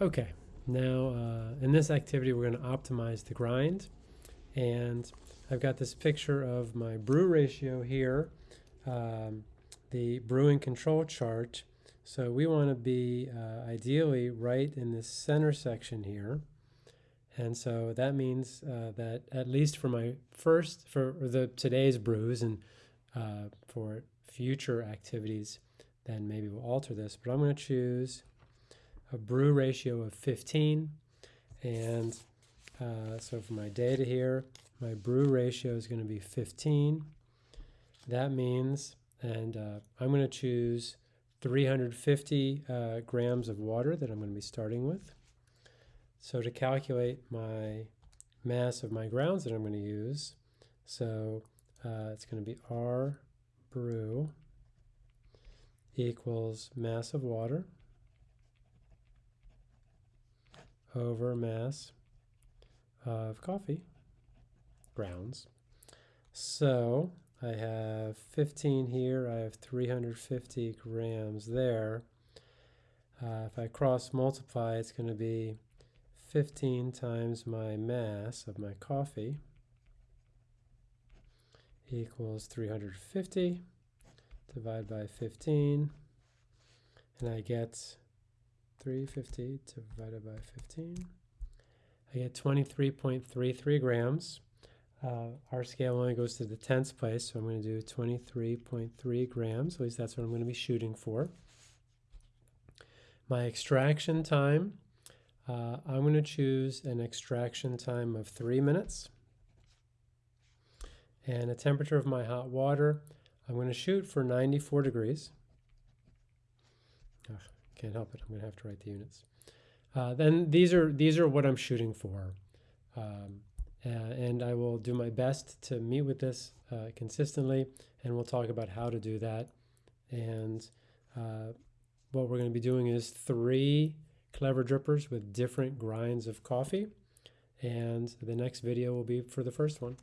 Okay, now uh, in this activity we're going to optimize the grind and I've got this picture of my brew ratio here, um, the brewing control chart. So we want to be uh, ideally right in this center section here. And so that means uh, that at least for my first, for the today's brews and uh, for future activities, then maybe we'll alter this. But I'm going to choose a brew ratio of 15. And uh, so for my data here, my brew ratio is going to be 15. That means, and uh, I'm going to choose 350 uh, grams of water that I'm going to be starting with. So to calculate my mass of my grounds that I'm going to use, so uh, it's going to be R brew equals mass of water over mass of coffee grounds. So I have 15 here, I have 350 grams there. Uh, if I cross multiply, it's going to be 15 times my mass of my coffee equals 350 divided by 15 and I get 350 divided by 15 I get 23.33 grams. Uh, our scale only goes to the tenths place so I'm going to do 23.3 grams. At least that's what I'm going to be shooting for. My extraction time uh, I'm going to choose an extraction time of three minutes. And a temperature of my hot water, I'm going to shoot for 94 degrees. Ugh, can't help it, I'm going to have to write the units. Uh, then these are, these are what I'm shooting for. Um, and I will do my best to meet with this uh, consistently, and we'll talk about how to do that. And uh, what we're going to be doing is three clever drippers with different grinds of coffee. And the next video will be for the first one.